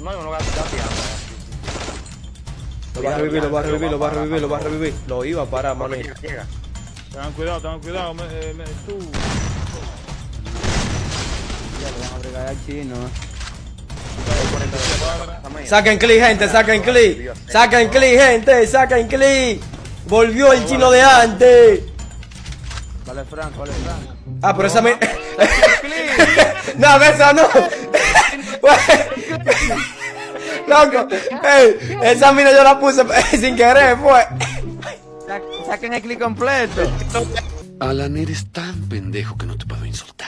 no, no, gateando. Lo va a revivir, lo va a revivir, lo va a revivir, lo va a revivir. Lo iba a parar, maní. Llega, llega. Tengan cuidado, tengan cuidado. Me, eh, me, tú. Ya le van a bregar al chino. Saquen clic, gente, saquen clic. Saquen clic, gente, saquen clic. Volvió el chino de antes. Vale, Frank, vale, Frank. Ah, pero esa mi... no, esa no. Loco, ey, esa mina yo la puse sin querer, fue. Sa- Saquen el clic completo. Alan, eres tan pendejo que no te puedo insultar.